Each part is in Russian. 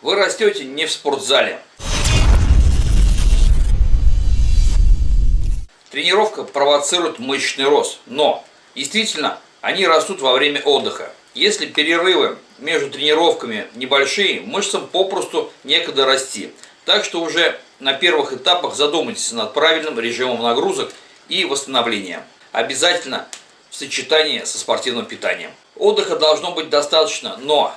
Вы растете не в спортзале. Тренировка провоцирует мышечный рост, но действительно они растут во время отдыха. Если перерывы между тренировками небольшие, мышцам попросту некогда расти. Так что уже на первых этапах задумайтесь над правильным режимом нагрузок и восстановления. Обязательно в сочетании со спортивным питанием. Отдыха должно быть достаточно, но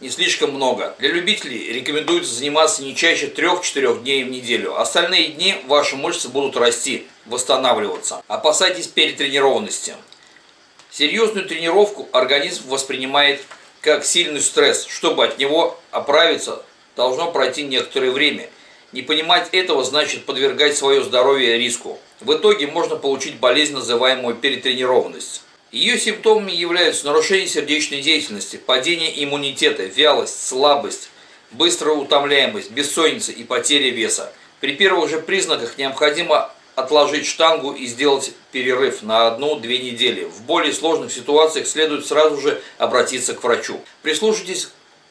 не слишком много. Для любителей рекомендуется заниматься не чаще 3-4 дней в неделю. Остальные дни ваши мышцы будут расти, восстанавливаться. Опасайтесь перетренированности. Серьезную тренировку организм воспринимает как сильный стресс. Чтобы от него оправиться, должно пройти некоторое время. Не понимать этого значит подвергать свое здоровье риску. В итоге можно получить болезнь, называемую перетренированность. Ее симптомами являются нарушение сердечной деятельности, падение иммунитета, вялость, слабость, быстрая утомляемость, бессонница и потеря веса. При первых же признаках необходимо отложить штангу и сделать перерыв на одну-две недели. В более сложных ситуациях следует сразу же обратиться к врачу. Прислушайтесь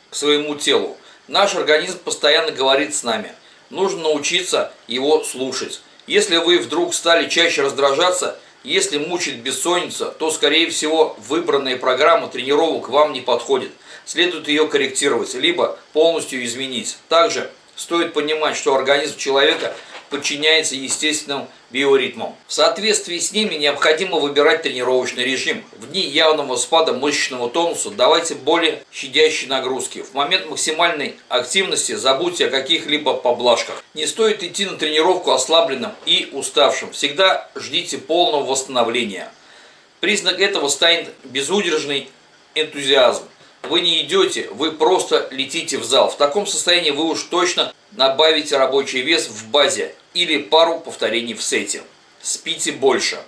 к своему телу. Наш организм постоянно говорит с нами. Нужно научиться его слушать. Если вы вдруг стали чаще раздражаться, если мучает бессонница, то, скорее всего, выбранная программа тренировок вам не подходит. Следует ее корректировать, либо полностью изменить. Также стоит понимать, что организм человека подчиняется естественным биоритмам. В соответствии с ними необходимо выбирать тренировочный режим. В дни явного спада мышечного тонуса давайте более щадящие нагрузки. В момент максимальной активности забудьте о каких-либо поблажках. Не стоит идти на тренировку ослабленным и уставшим. Всегда ждите полного восстановления. Признак этого станет безудержный энтузиазм. Вы не идете, вы просто летите в зал. В таком состоянии вы уж точно набавите рабочий вес в базе или пару повторений в сете. Спите больше.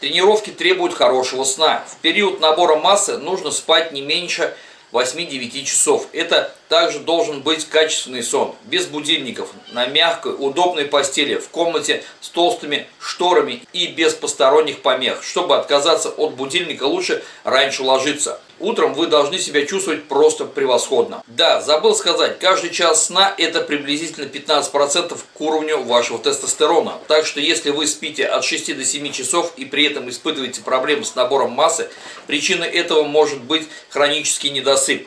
Тренировки требуют хорошего сна. В период набора массы нужно спать не меньше 8-9 часов. Это также должен быть качественный сон, без будильников, на мягкой, удобной постели, в комнате с толстыми шторами и без посторонних помех. Чтобы отказаться от будильника, лучше раньше ложиться. Утром вы должны себя чувствовать просто превосходно. Да, забыл сказать, каждый час сна это приблизительно 15% к уровню вашего тестостерона. Так что если вы спите от 6 до 7 часов и при этом испытываете проблемы с набором массы, причиной этого может быть хронический недосып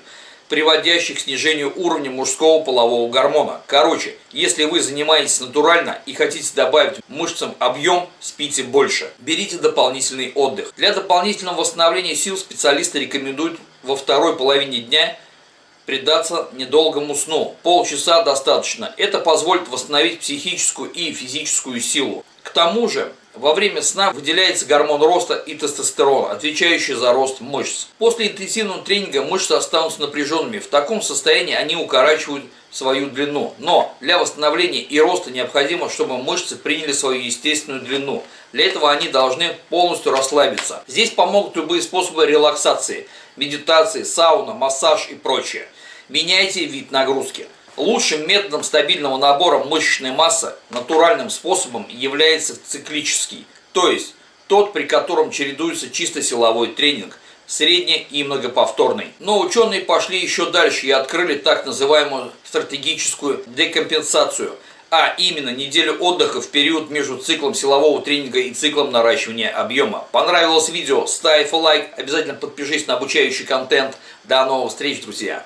приводящий к снижению уровня мужского полового гормона. Короче, если вы занимаетесь натурально и хотите добавить мышцам объем, спите больше. Берите дополнительный отдых. Для дополнительного восстановления сил специалисты рекомендуют во второй половине дня предаться недолгому сну. Полчаса достаточно. Это позволит восстановить психическую и физическую силу. К тому же, во время сна выделяется гормон роста и тестостерон, отвечающий за рост мышц. После интенсивного тренинга мышцы останутся напряженными. В таком состоянии они укорачивают свою длину. Но для восстановления и роста необходимо, чтобы мышцы приняли свою естественную длину. Для этого они должны полностью расслабиться. Здесь помогут любые способы релаксации, медитации, сауна, массаж и прочее. Меняйте вид нагрузки. Лучшим методом стабильного набора мышечной массы натуральным способом является циклический, то есть тот, при котором чередуется чисто силовой тренинг, средний и многоповторный. Но ученые пошли еще дальше и открыли так называемую стратегическую декомпенсацию, а именно неделю отдыха в период между циклом силового тренинга и циклом наращивания объема. Понравилось видео? Ставь лайк, обязательно подпишись на обучающий контент. До новых встреч, друзья!